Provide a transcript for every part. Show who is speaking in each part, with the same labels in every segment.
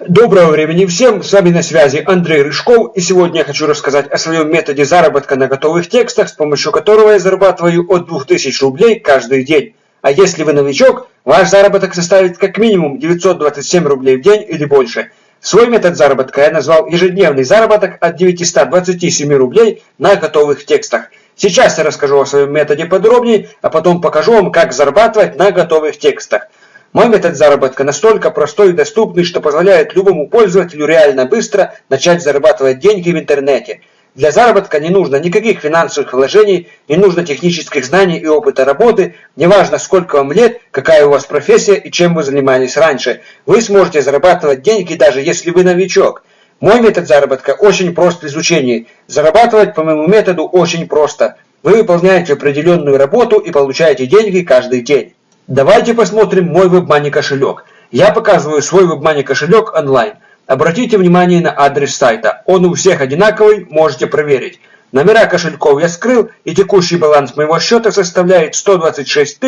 Speaker 1: Доброго времени всем, с вами на связи Андрей Рыжков, и сегодня я хочу рассказать о своем методе заработка на готовых текстах, с помощью которого я зарабатываю от 2000 рублей каждый день. А если вы новичок, ваш заработок составит как минимум 927 рублей в день или больше. Свой метод заработка я назвал ежедневный заработок от 927 рублей на готовых текстах. Сейчас я расскажу о своем методе подробнее, а потом покажу вам, как зарабатывать на готовых текстах. Мой метод заработка настолько простой и доступный, что позволяет любому пользователю реально быстро начать зарабатывать деньги в интернете. Для заработка не нужно никаких финансовых вложений, не нужно технических знаний и опыта работы, неважно сколько вам лет, какая у вас профессия и чем вы занимались раньше. Вы сможете зарабатывать деньги даже если вы новичок. Мой метод заработка очень прост в изучении. Зарабатывать по моему методу очень просто. Вы выполняете определенную работу и получаете деньги каждый день. Давайте посмотрим мой WebMoney кошелек. Я показываю свой WebMoney кошелек онлайн. Обратите внимание на адрес сайта. Он у всех одинаковый, можете проверить. Номера кошельков я скрыл, и текущий баланс моего счета составляет 126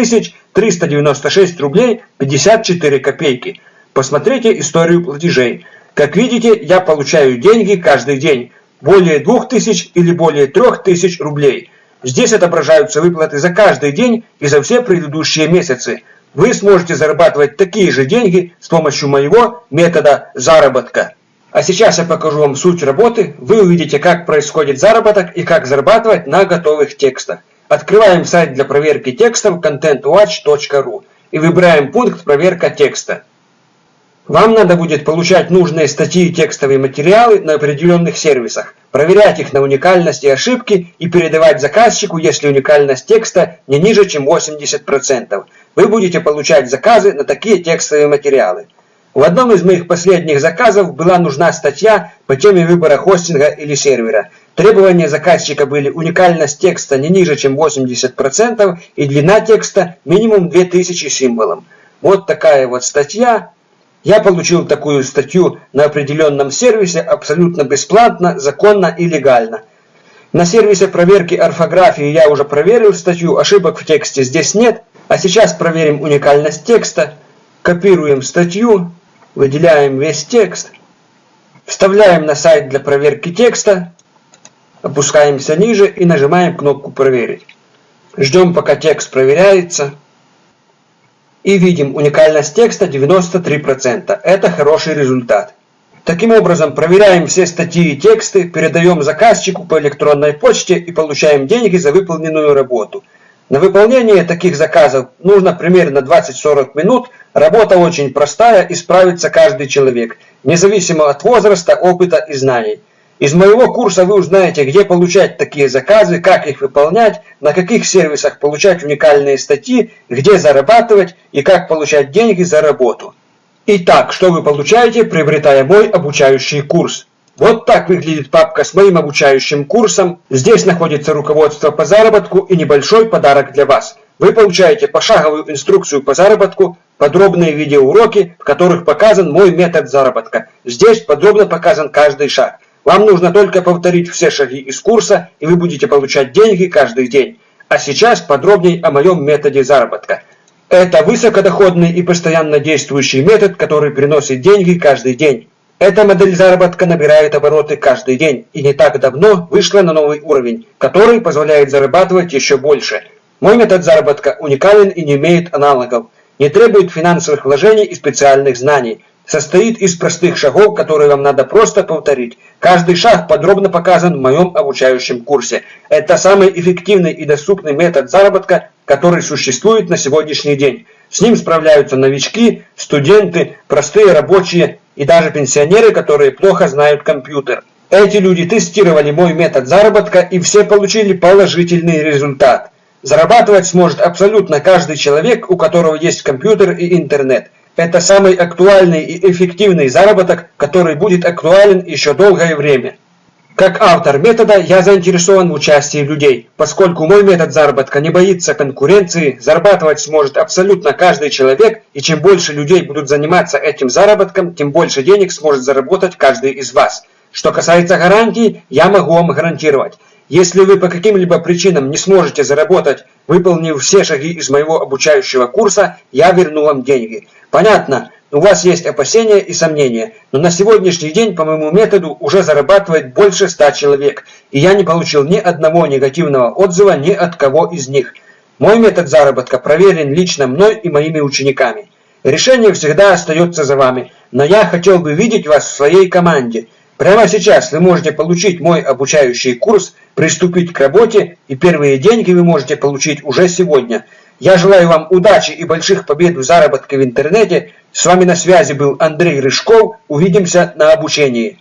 Speaker 1: 396 рублей 54 копейки. Посмотрите историю платежей. Как видите, я получаю деньги каждый день. Более 2000 или более 3000 рублей. Здесь отображаются выплаты за каждый день и за все предыдущие месяцы. Вы сможете зарабатывать такие же деньги с помощью моего метода заработка. А сейчас я покажу вам суть работы. Вы увидите, как происходит заработок и как зарабатывать на готовых текстах. Открываем сайт для проверки текстов contentwatch.ru и выбираем пункт «Проверка текста». Вам надо будет получать нужные статьи и текстовые материалы на определенных сервисах, проверять их на уникальность и ошибки и передавать заказчику, если уникальность текста не ниже, чем 80%. Вы будете получать заказы на такие текстовые материалы. В одном из моих последних заказов была нужна статья по теме выбора хостинга или сервера. Требования заказчика были уникальность текста не ниже, чем 80% и длина текста минимум 2000 символов. Вот такая вот статья. Я получил такую статью на определенном сервисе абсолютно бесплатно, законно и легально. На сервисе проверки орфографии я уже проверил статью, ошибок в тексте здесь нет. А сейчас проверим уникальность текста. Копируем статью, выделяем весь текст, вставляем на сайт для проверки текста, опускаемся ниже и нажимаем кнопку «Проверить». Ждем, пока текст проверяется и видим уникальность текста 93%. Это хороший результат. Таким образом, проверяем все статьи и тексты, передаем заказчику по электронной почте и получаем деньги за выполненную работу. На выполнение таких заказов нужно примерно 20-40 минут. Работа очень простая и справится каждый человек, независимо от возраста, опыта и знаний. Из моего курса вы узнаете, где получать такие заказы, как их выполнять, на каких сервисах получать уникальные статьи, где зарабатывать и как получать деньги за работу. Итак, что вы получаете, приобретая мой обучающий курс? Вот так выглядит папка с моим обучающим курсом. Здесь находится руководство по заработку и небольшой подарок для вас. Вы получаете пошаговую инструкцию по заработку, подробные видеоуроки, в которых показан мой метод заработка. Здесь подробно показан каждый шаг. Вам нужно только повторить все шаги из курса, и вы будете получать деньги каждый день. А сейчас подробнее о моем методе заработка. Это высокодоходный и постоянно действующий метод, который приносит деньги каждый день. Эта модель заработка набирает обороты каждый день и не так давно вышла на новый уровень, который позволяет зарабатывать еще больше. Мой метод заработка уникален и не имеет аналогов, не требует финансовых вложений и специальных знаний состоит из простых шагов, которые вам надо просто повторить. Каждый шаг подробно показан в моем обучающем курсе. Это самый эффективный и доступный метод заработка, который существует на сегодняшний день. С ним справляются новички, студенты, простые рабочие и даже пенсионеры, которые плохо знают компьютер. Эти люди тестировали мой метод заработка и все получили положительный результат. Зарабатывать сможет абсолютно каждый человек, у которого есть компьютер и интернет. Это самый актуальный и эффективный заработок, который будет актуален еще долгое время. Как автор метода я заинтересован в участии людей, поскольку мой метод заработка не боится конкуренции, зарабатывать сможет абсолютно каждый человек, и чем больше людей будут заниматься этим заработком, тем больше денег сможет заработать каждый из вас. Что касается гарантий, я могу вам гарантировать. Если вы по каким-либо причинам не сможете заработать, выполнив все шаги из моего обучающего курса, я верну вам деньги. Понятно, У вас есть опасения и сомнения, но на сегодняшний день по моему методу уже зарабатывает больше 100 человек, и я не получил ни одного негативного отзыва ни от кого из них. Мой метод заработка проверен лично мной и моими учениками. Решение всегда остается за вами, но я хотел бы видеть вас в своей команде. Прямо сейчас вы можете получить мой обучающий курс, приступить к работе, и первые деньги вы можете получить уже сегодня. Я желаю вам удачи и больших побед в заработке в интернете. С вами на связи был Андрей Рыжков. Увидимся на обучении.